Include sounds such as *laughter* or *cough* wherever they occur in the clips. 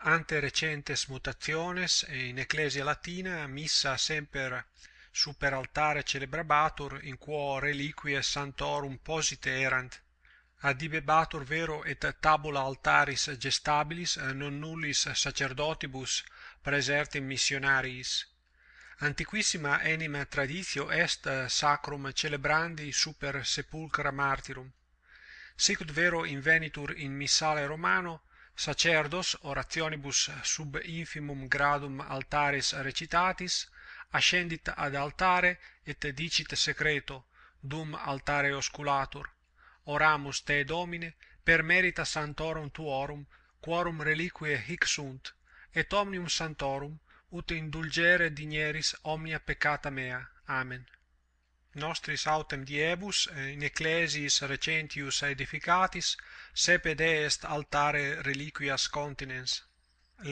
ante recentes mutationes in ecclesia latina missa semper super altare celebrabatur in quo reliquiae sanctorum posite erant adibebatur vero et tabula altaris gestabilis non nullis sacerdotibus praesertim missionariis antiquissima enim traditio est sacrum celebrandi super sepulcra martyrum sicut vero invenitur in missale romano sacerdos orationibus sub infimum gradum altaris recitatis, ascendit ad altare et dicit secreto, dum altare osculatur, oramus te Domine, per merita sanctorum tuorum, quorum reliquiae hic sunt, et omnium sanctorum, ut indulgere digneris omnia peccata mea. Amen nostris autem diebus eh, in ecclesiis recentius edificatis seped est altare reliquias continens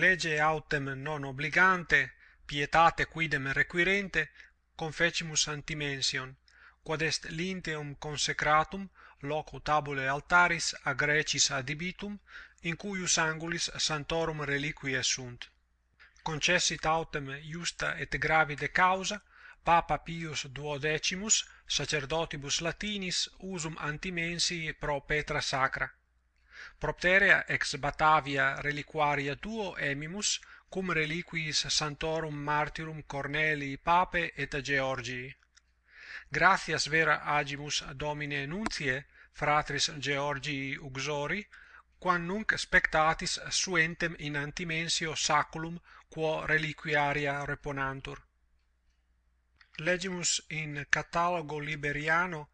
lege autem non obligante pietate quidem requirente confecimus antimension, quod est linteum consecratum loco tabulae altaris a Grecis adibitum in cuius angulis sanctorum reliquiae sunt. Concessit autem iusta et gravide causa Papa Pius duodecimus sacerdotibus latinis usum antimensi pro Petra sacra. Propterea ex Batavia reliquaria duo emimus cum reliquis santorum martyrum Cornelii Pape et Georgii. Gratias vera agimus Domine nuntie, fratris Georgii Uxori, quam nunc spectatis suentem in antimensio saculum quo reliquiaria reponantur. Legimus in Catalogo Liberiano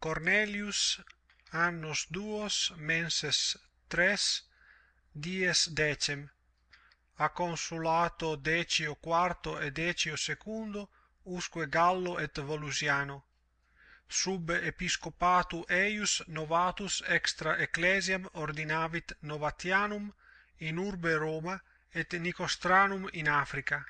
Cornelius annos duos menses tres dies decem. A consulato decio quarto et decio secundo usque Gallo et Volusiano. Sub episcopatu eius novatus extra ecclesiam ordinavit Novatianum in urbe Roma et Nicostranum in Africa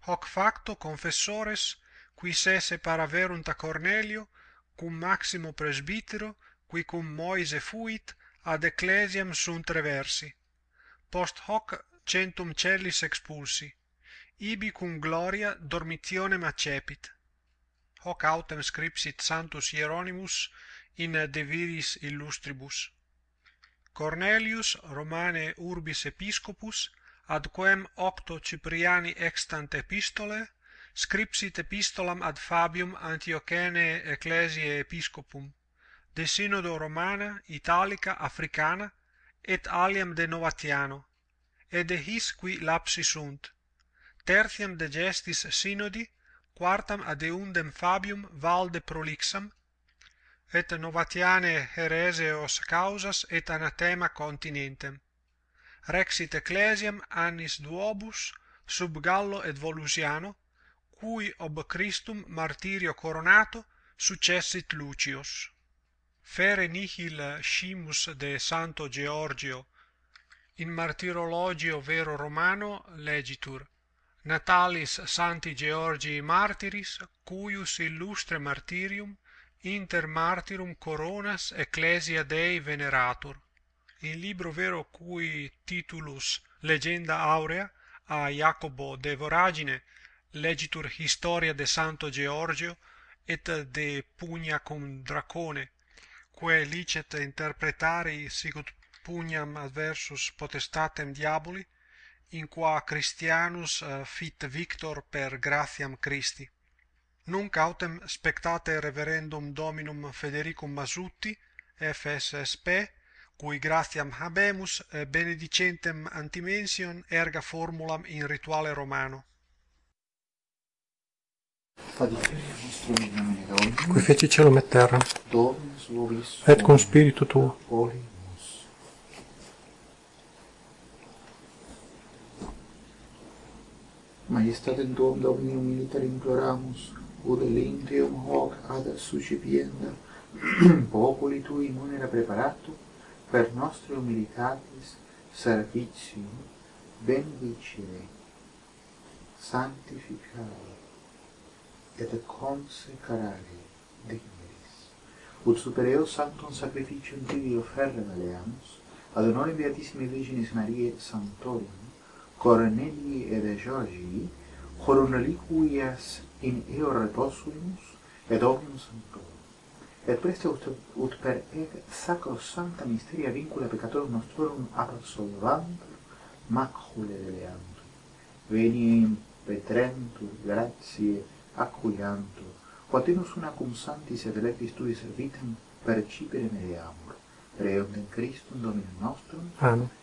hoc facto confessores qui se separaverunt a Cornelio, cum Maximo presbytero, qui cum Moise fuit, ad ecclesiam sunt reversi. Post hoc centum cellis expulsi, ibi cum gloria dormitionem accepit. Hoc autem scripsit Sanctus Hieronymus in De Viris Illustribus. Cornelius Romane urbis episcopus ad quem octo Cypriani extant epistole, scripsit epistolam ad Fabium Antiochenae ecclesiae episcopum, de synodo Romana, Italica, Africana, et aliam de Novatiano, ed his qui lapsi sunt. Tertiam de gestis synodi, quartam ad eundem Fabium valde prolixam, et novatiane hereseos causas et anathema continentem rexit ecclesiam annis duobus sub gallo et volusiano cui ob christum martyrio coronato successit lucius. Fere nihil scimus de santo georgio in martyrologio vero romano legitur natalis sancti georgii martyris cuius illustre martyrium inter martyrum coronas ecclesia dei veneratur in libro vero cui titulus legenda aurea a Jacobo de Voragine legitur historia de Santo Georgio et de Pugna cum Dracone, quae licet interpretari sicut pugnam adversus potestatem diaboli, in qua Christianus eh, fit victor per gratiam Christi. Nunc autem spectate Reverendum Dominum Federicum Masutti, FSSP, cui gratiam habemus benedicentem antimension erga formulam in rituale romano. Qui feci cielo et terra et cum spiritu tuo. Majestatem tuum Dominum militer imploramus, ut linteum hoc ad suscipienda *clears throat* populi tui munera preparatum per nostri humilitatis servitium benedicere, sanctificare, et consecrare digneris. Ut super eos sanctum sacrificium tibi offerre valeamus, ad honore Beatissimi Virginis Mariae Sanctorum, Cornelii et Georgii, coroneliquias in eo reposumus, et omnium sanctorum et preste ut, ut per ec sacrosanta misteria vincula peccatorum nostrorum absolvant macule deleantur. Veniam petrentur gratiae acuiantur, quatenus una cum santis et electis tuis vitam percipere mediamur. reum in Christum Dominum nostrum. Amen.